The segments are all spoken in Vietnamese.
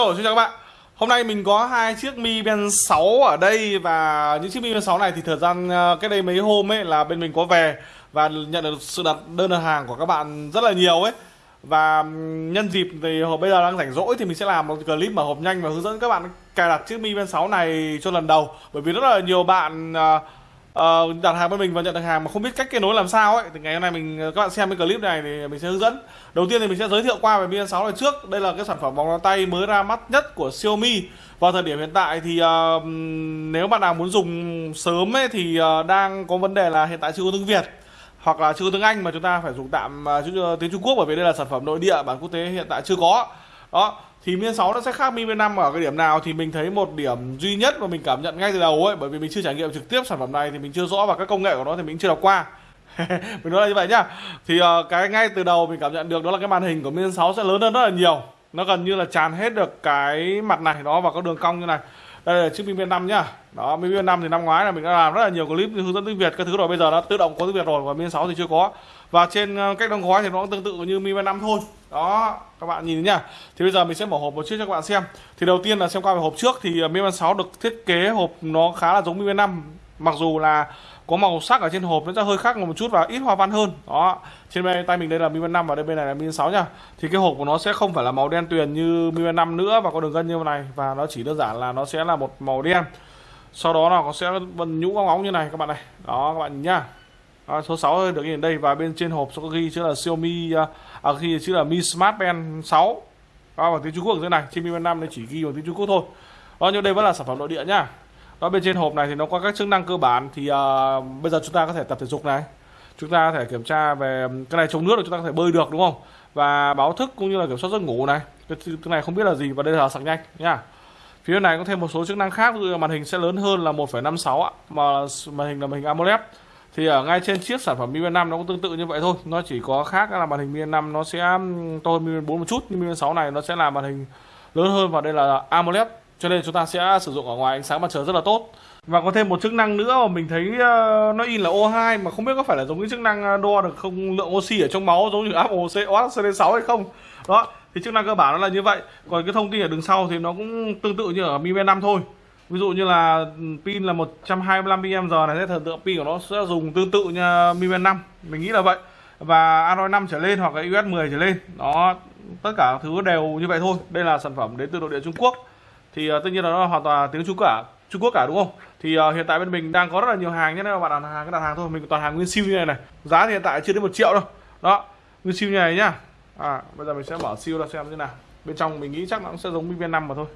Hello, xin chào các bạn. Hôm nay mình có hai chiếc Mi Band 6 ở đây Và những chiếc Mi Band 6 này thì thời gian ờ, cái đây mấy hôm ấy là bên mình có về Và nhận được sự đặt đơn đặt hàng của các bạn rất là nhiều ấy. Và nhân dịp thì bây giờ đang rảnh rỗi thì mình sẽ làm một clip mở hộp nhanh Và hướng dẫn các bạn cài đặt chiếc Mi Band 6 này cho lần đầu. Bởi vì rất là nhiều bạn ờ, uh, đặt hàng bên mình và nhận được hàng mà không biết cách kết nối làm sao ấy thì ngày hôm nay mình ờ, các bạn xem cái clip này thì mình sẽ hướng dẫn. Đầu tiên thì mình sẽ giới thiệu qua về Mi 6 này trước. Đây là cái sản phẩm vòng tay mới ra mắt nhất của Xiaomi. Vào thời điểm hiện tại thì uh, nếu bạn nào muốn dùng sớm ấy thì uh, đang có vấn đề là hiện tại chưa có tiếng Việt hoặc là chưa có tiếng Anh mà chúng ta phải dùng tạm uh, tiếng Trung Quốc bởi vì đây là sản phẩm nội địa bản quốc tế hiện tại chưa có. Đó thì miên 6 nó sẽ khác Mi 5 ở cái điểm nào thì mình thấy một điểm duy nhất mà mình cảm nhận ngay từ đầu ấy bởi vì mình chưa trải nghiệm trực tiếp sản phẩm này thì mình chưa rõ và các công nghệ của nó thì mình chưa đọc qua. Mình nói là như vậy nhá. Thì uh, cái ngay từ đầu mình cảm nhận được đó là cái màn hình của miên 6 sẽ lớn hơn rất là nhiều. Nó gần như là tràn hết được cái mặt này đó và có đường cong như này đây là chiếc Mi 5 nhá. Đó Mi 5 thì năm ngoái là mình đã làm rất là nhiều clip hướng dẫn tiếng Việt các thứ rồi bây giờ nó tự động có tiếng Việt rồi và Mi 6 thì chưa có. Và trên ờ, cách đóng gói thì nó cũng tương tự như Mi 5 thôi. Đó, các bạn nhìn nhá. Thì bây giờ mình sẽ mở hộp một chiếc cho các bạn xem. Thì đầu tiên là xem qua về hộp trước thì ờ, Mi 6 được thiết kế hộp nó khá là giống Mi 5 mặc dù là có màu sắc ở trên hộp nó sẽ hơi khác một chút và ít hoa văn hơn. Đó trên bên tay mình đây là Mi band năm và đây bên này là Mi band sáu nha. Thì cái hộp của nó sẽ không phải là màu đen tuyền như Mi band năm nữa và có đường gân như này và nó chỉ đơn giản là nó sẽ là một màu đen. Sau đó là nó sẽ vân nhũ óng óng như này các bạn này. Đó các bạn nhìn nhá. Đó, số 6 được nhìn đây và bên trên hộp sẽ ghi chữ là Xiaomi à, à, ghi chữ là Mi Smart Band 6 đó, bằng tiếng Trung Quốc ở dưới này. Trên Mi Band 5 này chỉ ghi bằng tiếng Trung Quốc thôi. Đó nhưng đây vẫn là sản phẩm nội địa nhá đó bên trên hộp này thì nó có các chức năng cơ bản. Thì uh, bây giờ chúng ta có thể tập thể dục này. Chúng ta có thể kiểm tra về cái này chống nước là chúng ta có thể bơi được đúng không? Và báo thức cũng như là kiểm soát giấc ngủ này. Cái, cái này không biết là gì và đây là sạc nhanh nha. Phía này có thêm một số chức năng khác như màn hình sẽ lớn hơn là 1,56 ạ mà màn hình là màn hình AMOLED. Thì ở ngay trên chiếc sản phẩm Mi Band 5 nó cũng tương tự như vậy thôi. Nó chỉ có khác là màn hình Mi Band 5 nó sẽ to hơn Mi Band 4 một chút nhưng Mi Band 6 này nó sẽ là màn hình lớn hơn và đây là AMOLED cho nên chúng ta sẽ sử dụng ở ngoài ánh sáng mặt trời rất là tốt. Và có thêm một chức năng nữa mà mình thấy ờ, nó in là O2 mà không biết có phải là giống cái chức năng ờ, đo được không, lượng oxy ở trong máu giống như Apple OCD6 hay không. Đó, thì chức năng cơ bản nó là như vậy. Còn cái thông tin ở đường sau thì nó cũng tương tự như ở Mi Band 5 thôi. Ví dụ như là ừ, pin là 125 mAh này sẽ thần tượng pin của nó sẽ dùng tương tự như ờ, Mi Band 5 mình nghĩ là vậy. Và Android 5 trở lên hoặc là iOS 10 trở lên. Đó, tất cả thứ đều như vậy thôi. Đây là sản phẩm đến từ nội địa Trung Quốc thì uh, tất nhiên là nó hoàn toàn tiếng Trung Quốc cả Trung Quốc cả đúng không? Thì uh, hiện tại bên mình đang có rất là nhiều hàng nhé các bạn đặt hàng cái đặt hàng thôi mình toàn hàng nguyên siêu như này này. Giá thì hiện tại chưa đến một triệu đâu. Đó nguyên siêu như này nhá. À bây giờ mình sẽ mở siêu ra xem như nào. Bên trong mình nghĩ chắc nó cũng sẽ giống Mi Band 5 mà thôi.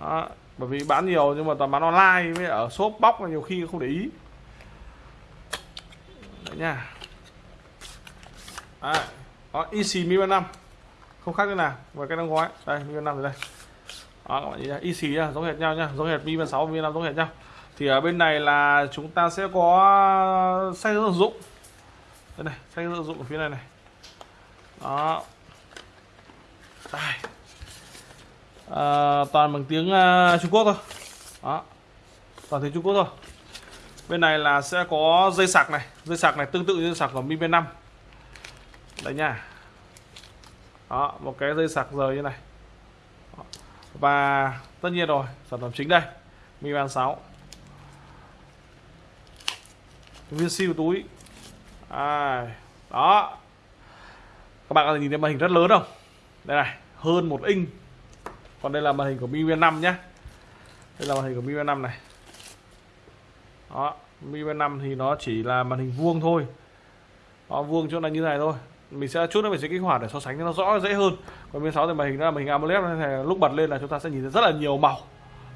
Đó bởi vì bán nhiều nhưng mà toàn bán online với ở shop bóc là nhiều khi không để ý. Đấy nha. À, đó easy mi năm. Không khác như nào và cái đóng gói. Đây mi năm rồi đây đó các bạn nhìn y xì nha giống hệt nhau nha giống hệt mi sáu mi năm giống hệt nhau. Thì ở bên này là chúng ta sẽ có sách sử dụng. Đây này sách sử dụng ở phía này này. Đó. Đây. À, toàn bằng tiếng uh, Trung Quốc thôi. Đó. Toàn tiếng Trung Quốc thôi. Bên này là sẽ có dây sạc này dây sạc này tương tự như dây sạc của Mi Band 5 đấy nha. Đó một cái dây sạc rời như này và tất nhiên rồi sản phẩm chính đây Mi Band 6 viên siêu túi. À, đó. Các bạn có thể nhìn thấy màn hình rất lớn không? Đây này hơn một inch. Còn đây là màn hình của Mi Band 5 nhé đây là màn hình của Mi Band 5 này. Đó Mi Band 5 thì nó chỉ là màn hình vuông thôi. Đó, vuông chỗ này như này thôi mình sẽ chút nữa mình sẽ kích hoạt để so sánh cho nó rõ dễ hơn. Còn bên 6 thì màn hình là màn hình AMOLED này lúc bật lên là chúng ta sẽ nhìn thấy rất là nhiều màu.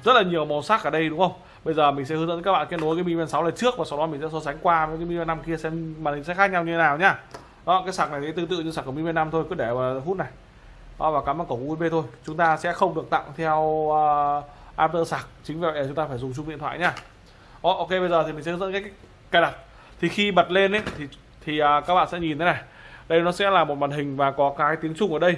Rất là nhiều màu sắc ở đây đúng không? Bây giờ mình sẽ hướng dẫn các bạn kết nối cái Mi Band 6 này trước và sau đó mình sẽ so sánh qua với cái Mi Band 5 kia xem màn hình sẽ khác nhau như thế nào nhá. Đó cái sạc này thì tương tự như sạc của Mi Band 5 thôi cứ để vào hút này. Đó, và cắm vào cổng USB thôi. Chúng ta sẽ không được tặng theo à, uh, adapter sạc chính vì vậy chúng ta phải dùng chung điện thoại nhá. Đó, ok bây giờ thì mình sẽ hướng dẫn cái cài đặt. Thì khi bật lên ấy thì thì uh, các bạn sẽ nhìn thế này đây nó sẽ là một màn hình và có cái tiếng Trung ở đây.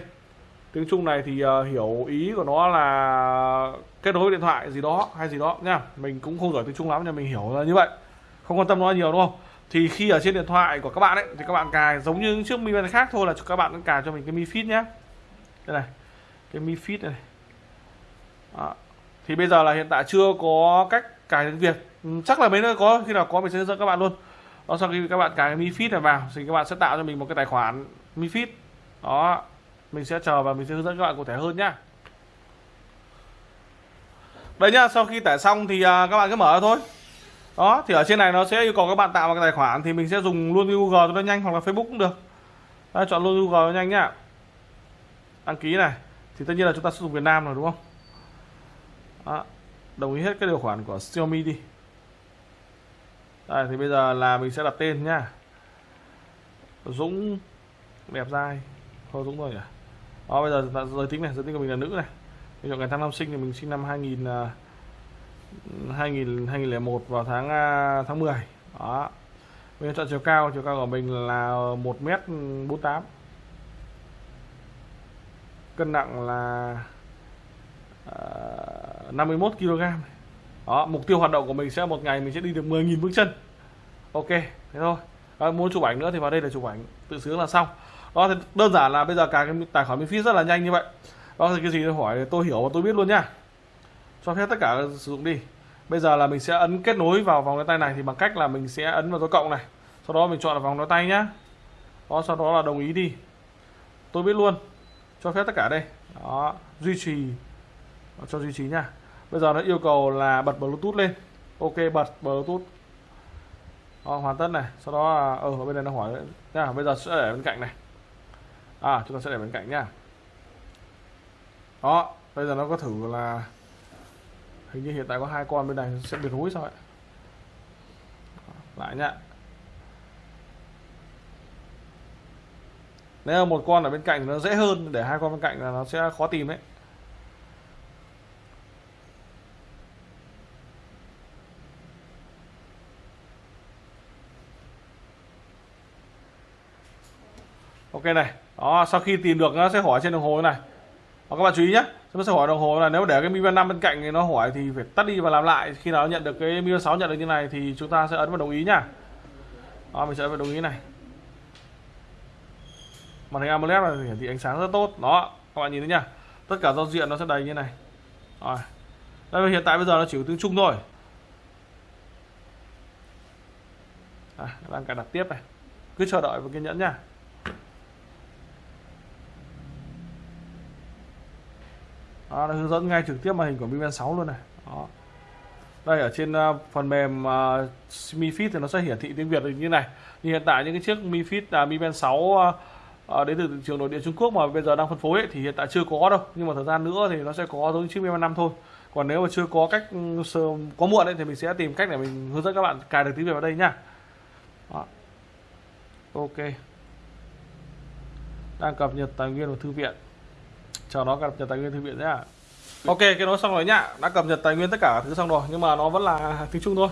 Tiếng Trung này thì uh, hiểu ý của nó là kết nối điện thoại gì đó hay gì đó nha. Mình cũng không giỏi tiếng Trung lắm nhưng mình hiểu là như vậy. Không quan tâm nó nhiều đúng không? Thì khi ở trên điện thoại của các bạn ấy thì các bạn cài giống như chiếc Mi Band khác thôi là các bạn cài cho mình cái Mi Fit nhé đây này cái Mi Fit này Đó. thì bây giờ là hiện tại chưa có cách cài tiếng Việt. Ừ, chắc là mấy nơi có khi nào có mình sẽ hướng dẫn các bạn luôn đó sau khi các bạn cài cái Mi Fit này vào thì các bạn sẽ tạo cho mình một cái tài khoản Mi Fit đó mình sẽ chờ và mình sẽ hướng dẫn các bạn cụ thể hơn nhá. Đây nhá sau khi tải xong thì à, các bạn cứ mở ra thôi. Đó thì ở trên này nó sẽ yêu cầu các bạn tạo một cái tài khoản thì mình sẽ dùng luôn Google cho nó nhanh hoặc là Facebook cũng được. Đấy, chọn luôn Google cho nhanh nhá. Đăng ký này thì tất nhiên là chúng ta sử dụng Việt Nam rồi đúng không? Đó. đồng ý hết cái điều khoản của Xiaomi đi đây thì bây giờ là mình sẽ đặt tên nhá Dũng đẹp dai. Thôi Dũng thôi nhỉ? Đó bây giờ giới tính này giới tính của mình là nữ này. Mình chọn ngày tháng năm sinh thì mình sinh năm 2000 2000 2001 vào tháng à, tháng 10 đó. Mình chọn chiều cao chiều cao của mình là 1m48 cân nặng là uh, 51 kg đó mục tiêu hoạt động của mình sẽ một ngày mình sẽ đi được 10.000 bước chân. Ok thế thôi. À, muốn chụp ảnh nữa thì vào đây là chụp ảnh tự sướng là xong. Đó thì đơn giản là bây giờ cả cái tài khoản miễn phí rất là nhanh như vậy. Đó thì cái gì tôi hỏi tôi hiểu và tôi biết luôn nhá cho phép tất cả sử dụng đi. Bây giờ là mình sẽ ấn kết nối vào vòng đeo tay này thì bằng cách là mình sẽ ấn vào dấu cộng này. Sau đó mình chọn là vòng đeo tay nhá. Đó sau đó là đồng ý đi. Tôi biết luôn. Cho phép tất cả đây. Đó duy trì. Cho duy trì nha bây giờ nó yêu cầu là bật bluetooth lên. Ok bật bluetooth. Đó, hoàn tất này. Sau đó à, ờ, ở ừ, bên này nó hỏi nha bây giờ sẽ để bên cạnh này. À chúng ta sẽ để bên cạnh nhá đó bây giờ nó có thử là hình như hiện tại có hai con bên này sẽ bị rối sao ấy lại nhá nếu một con ở bên cạnh nó dễ hơn để hai con bên cạnh là nó sẽ khó tìm đấy. Ok này. Đó sau khi tìm được nó sẽ hỏi trên đồng hồ này. Đó, các bạn chú ý nhé nó sẽ hỏi đồng hồ là nếu để cái Mi Band 5 bên cạnh thì nó hỏi thì phải tắt đi và làm lại. Khi nào nhận được cái Mi Band 6 nhận được như này thì chúng ta sẽ ấn vào đồng ý nhá. Đó mình sẽ ấn vào đồng ý này. Màn hình AMOLED này hiển thị ánh sáng rất tốt. Đó các bạn nhìn thấy nhá tất cả giao diện nó sẽ đầy như này. Rồi. Đây hiện tại bây giờ nó chỉ có tiếng Trung thôi. À, đang cài đặt tiếp này. Cứ chờ đợi và kiên nhẫn nhá. Đó, nó hướng dẫn ngay trực tiếp màn hình của Mi Band 6 luôn này. Đó. đây ở trên uh, phần mềm uh, Mi Fit thì nó sẽ hiển thị tiếng Việt như này. Như hiện tại những cái chiếc Mi Fit uh, Mi Band 6 uh, uh, đến từ thị trường nội địa Trung Quốc mà bây giờ đang phân phối ấy, thì hiện tại chưa có đâu. Nhưng mà thời gian nữa thì nó sẽ có giống chiếc Mi Band 5 thôi. Còn nếu mà chưa có cách ừ, có muộn ấy, thì mình sẽ tìm cách để mình hướng dẫn các bạn cài được tiếng Việt vào đây nhá đó. ok. Đang cập nhật tài nguyên của thư viện chờ nó cập nhật tài nguyên thư viện nhá ok cái đó xong rồi nhá. Đã cập nhật tài nguyên tất cả thứ xong rồi nhưng mà nó vẫn là tiếng trung thôi.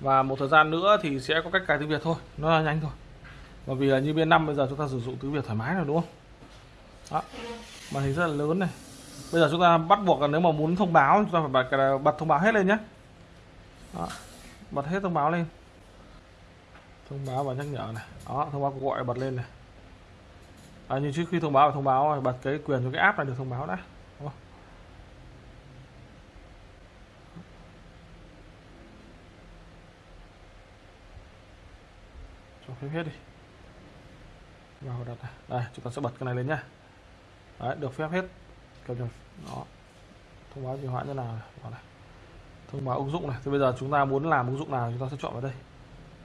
Và một thời gian nữa thì sẽ có cách cài tiếng việt thôi. Nó là nhanh thôi. Bởi vì là như bên năm bây giờ chúng ta sử dụng tiếng việt thoải mái rồi đúng không? Đó. Màn hình rất là lớn này. Bây giờ chúng ta bắt buộc là nếu mà muốn thông báo chúng ta phải bật, bật thông báo hết lên nhé đó. bật hết thông báo lên. Thông báo và nhắc nhở này. Đó thông báo cuộc gọi bật lên này à, nhưng trước khi thông báo thông báo bật cái quyền cho cái app này được thông báo đã. Cho phép hết đi. Vào đặt này. đây chúng ta sẽ bật cái này lên nhá. Đấy được phép hết. Cập nhật đó. Thông báo trì hoãn như nào? Này. này. Thông báo ứng dụng này. Thì bây giờ chúng ta muốn làm ứng dụng nào chúng ta sẽ chọn vào đây.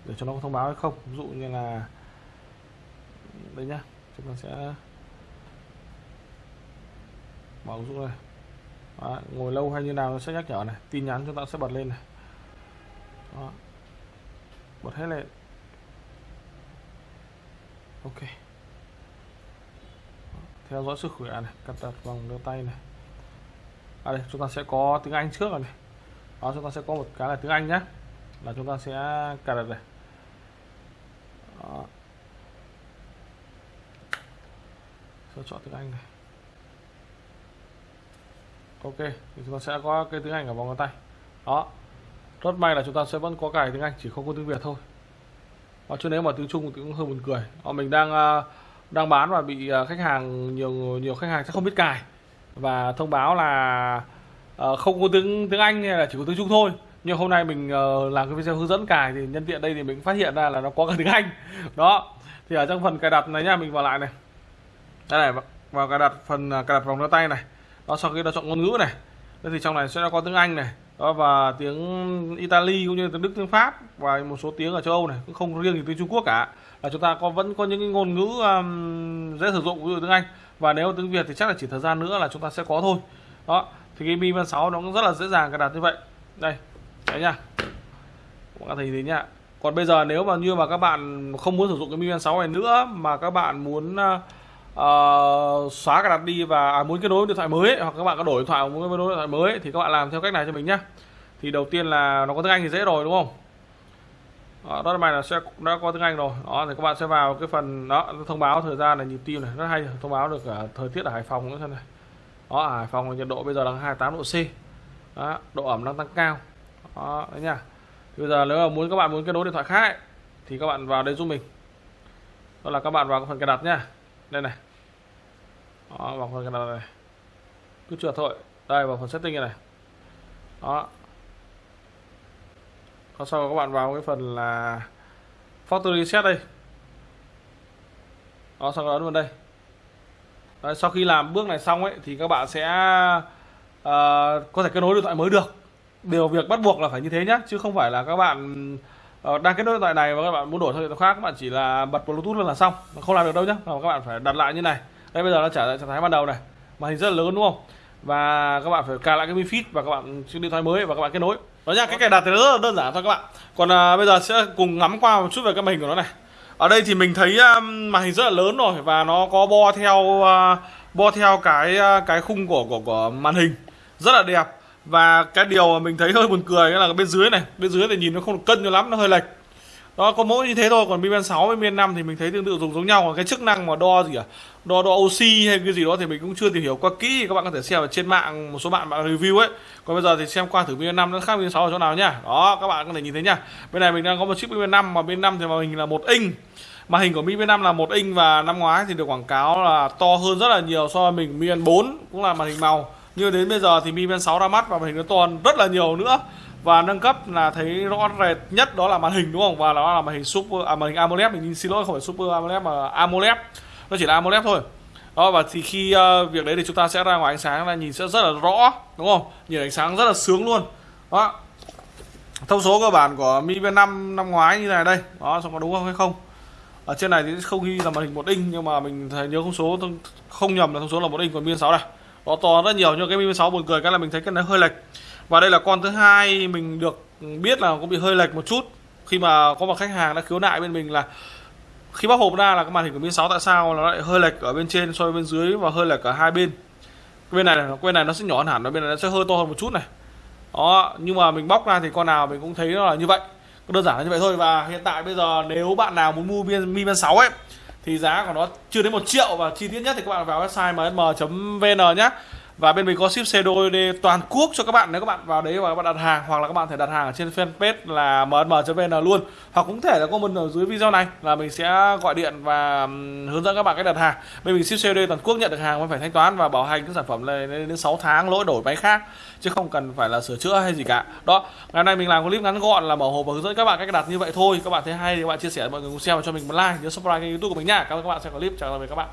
Để cho nó có thông báo hay không. Ví dụ như là đây nhá chúng ta sẽ mở ứng dụng này Đó, ngồi lâu hay như nào nó sẽ nhắc nhở này. Tin nhắn chúng ta sẽ bật lên này. Đó. bật hết lên. Ok. Theo dõi sức khỏe này cập đặt vòng đeo tay này. À đây chúng ta sẽ có tiếng Anh trước rồi này. Đó chúng ta sẽ có một cái là tiếng Anh nhé là chúng ta sẽ cài đặt này. Đó. Sẽ chọn tiếng Anh này. Ok thì chúng ta sẽ có cái tiếng Anh ở vòng ngón tay. Đó. Rất may là chúng ta sẽ vẫn có cài tiếng Anh chỉ không có tiếng Việt thôi. Đó, chứ nếu mà tiếng Trung thì cũng hơi buồn cười. Đó, mình đang à, đang bán và bị à, khách hàng nhiều nhiều khách hàng sẽ không biết cài. Và thông báo là uh, không có tiếng tiếng Anh hay là chỉ có tiếng Trung thôi. Nhưng hôm nay mình uh, làm cái video hướng dẫn cài thì nhân tiện đây thì mình phát hiện ra là nó có cả tiếng Anh. Đó. Thì ở trong phần cài đặt này nha mình vào lại này đây này vào cài đặt phần à, cài đặt vòng đeo tay này. Đó sau khi đã chọn ngôn ngữ này thế thì trong này sẽ có tiếng Anh này đó và tiếng Italy cũng như tiếng Đức tiếng Pháp và một số tiếng ở châu Âu này cũng không riêng gì tiếng Trung Quốc cả. Là chúng ta có vẫn có những cái ngôn ngữ um, dễ sử dụng ví dụ tiếng Anh. Và nếu tiếng Việt thì chắc là chỉ thời gian nữa là chúng ta sẽ có thôi. Đó thì cái Mi Band 6 nó cũng rất là dễ dàng cài đặt như vậy. Đây đấy nha. Các bạn thấy thế nhá? Còn bây giờ nếu mà như mà các bạn không muốn sử dụng cái Mi Band 6 này nữa mà các bạn muốn uh, Ờ, xóa cài đặt đi và à, muốn kết nối điện thoại mới hoặc các bạn có đổi điện thoại muốn kết nối điện thoại mới thì các bạn làm theo cách này cho mình nhé. thì đầu tiên là nó có tiếng Anh thì dễ rồi đúng không? Đó, đó là bài là sẽ đã có tiếng Anh rồi. Đó thì các bạn sẽ vào cái phần đó thông báo thời gian là nhịp tim này rất hay thông báo được cả thời tiết ở Hải Phòng nữa xem này. Đó ở Hải Phòng nhiệt độ bây giờ là 28 độ C. Đó, độ ẩm đang tăng cao. Đó đấy nha. Bây giờ nếu mà muốn các bạn muốn kết nối điện thoại khác ấy, thì các bạn vào đây giúp mình. Đó là các bạn vào phần cài đặt nhá đây này. Đó, vào phần cái này cứ trượt thôi. Đây vào phần setting này, này. đó. Còn sau các bạn vào cái phần là factory reset đây. Đó sau đó ấn vào đây. Đấy, sau khi làm bước này xong ấy thì các bạn sẽ uh, có thể kết nối điện thoại mới được. Điều việc bắt buộc là phải như thế nhé chứ không phải là các bạn Ờ, đang kết nối điện thoại này và các bạn muốn đổi sang điện thoại khác các bạn chỉ là bật bluetooth lên là xong. Không làm được đâu nhé các bạn phải đặt lại như này. Đây bây giờ nó trả lại trạng thái ban đầu này. Màn hình rất là lớn đúng không? Và các bạn phải cài lại cái mi fit và các bạn chiếc điện thoại mới và các bạn kết nối. Đó nha cái cài đặt thì rất là đơn giản thôi các bạn. Còn à, bây giờ sẽ cùng ngắm qua một chút về cái màn hình của nó này. Ở đây thì mình thấy um, màn hình rất là lớn rồi và nó có bo theo uh, bo theo cái uh, cái khung của của của màn hình. Rất là đẹp và cái điều mà mình thấy hơi buồn cười là bên dưới này. Bên dưới thì nhìn nó không được cân cho lắm, nó hơi lệch. Đó, có mỗi như thế thôi, còn Mi 6 với Mi 5 thì mình thấy tương tự dùng giống nhau. Còn cái chức năng mà đo gì à? Đo đo oxy hay cái gì đó thì mình cũng chưa tìm hiểu qua kỹ. Các bạn có thể xem ở trên mạng, một số bạn bạn review ấy. Còn bây giờ thì xem qua thử Mi 5 nó khác Mi 6 ở chỗ nào nhá. Đó, các bạn có thể nhìn thấy nhá. Bên này mình đang có một chiếc Mi 5 mà bên 5 thì màn hình là một inch. Mà hình của Mi Band 5 là một inch và năm ngoái thì được quảng cáo là to hơn rất là nhiều so với mình Mi Band 4 cũng là màn hình màu như đến bây giờ thì Mi Band 6 ra mắt và màn hình nó to rất là nhiều nữa. Và nâng cấp là thấy rõ rệt nhất đó là màn hình đúng không? Và nó là màn hình super à, màn hình AMOLED. Mình xin lỗi không phải super AMOLED mà AMOLED. Nó chỉ là AMOLED thôi. Đó và thì khi uh, việc đấy thì chúng ta sẽ ra ngoài ánh sáng là nhìn sẽ rất là rõ đúng không? Nhìn ánh sáng rất là sướng luôn. Đó. Thông số cơ bản của Mi Band 5 năm ngoái như này đây. Đó xong có đúng không hay không? Ở trên này thì không ghi là màn hình một inch nhưng mà mình thấy nhớ thông số không nhầm là thông số là một inch còn Mi Band 6 này nó to rất nhiều, nhưng cái Mi Band 6 buồn cười cái là mình thấy cái này hơi lệch. Và đây là con thứ hai mình được biết là cũng bị hơi lệch một chút. Khi mà có một khách hàng đã khiếu nại bên mình là khi bóc hộp ra là cái màn hình của mi 6 tại sao nó lại hơi lệch ở bên trên so với bên dưới và hơi lệch ở hai bên. Bên này bên này nó sẽ nhỏ hơn hẳn và bên này nó sẽ hơi to hơn một chút này. Đó, nhưng mà mình bóc ra thì con nào mình cũng thấy nó là như vậy. Đơn giản là như vậy thôi. Và hiện tại bây giờ nếu bạn nào muốn mua Mi Band 6 ấy thì giá của nó chưa đến một triệu và chi tiết nhất thì các bạn vào website msm.vn nhé và bên mình có ship xe đôi toàn quốc cho các bạn, nếu các bạn vào đấy và các bạn đặt hàng, hoặc là các bạn thể đặt hàng ở trên fanpage là mnm.vn luôn. Hoặc cũng thể là comment ở dưới video này là mình sẽ gọi điện và hướng dẫn các bạn cách đặt hàng. Bên mình ship xe đôi toàn quốc nhận được hàng mới phải thanh toán và bảo hành các sản phẩm này đến 6 tháng, lỗi đổi máy khác, chứ không cần phải là sửa chữa hay gì cả. Đó, ngày hôm nay mình làm clip ngắn gọn là mở hộp và hướng dẫn các bạn cách đặt như vậy thôi. Các bạn thấy hay thì các bạn chia sẻ, mọi người cùng xem và cho mình một like, nhớ subscribe kênh youtube của mình nha. Cảm ơn các bạn xem clip, chào tạm biệt các bạn.